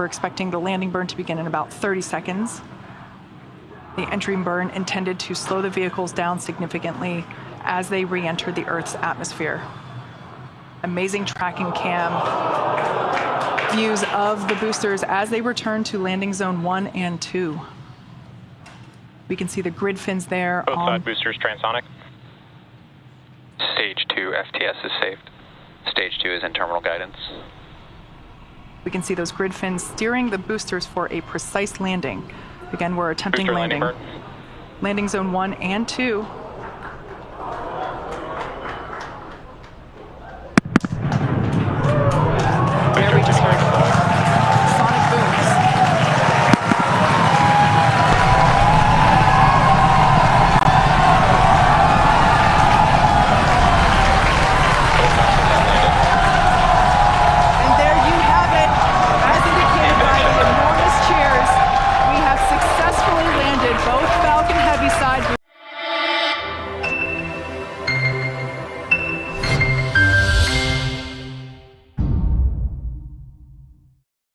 We're expecting the landing burn to begin in about 30 seconds. The entry burn intended to slow the vehicles down significantly as they re-enter the Earth's atmosphere. Amazing tracking cam views of the boosters as they return to landing zone one and two. We can see the grid fins there. Both on, side boosters transonic. Stage 2 FTS is saved. Stage 2 is in terminal guidance. We can see those grid fins steering the boosters for a precise landing. Again, we're attempting landing landing. Landing zone one and two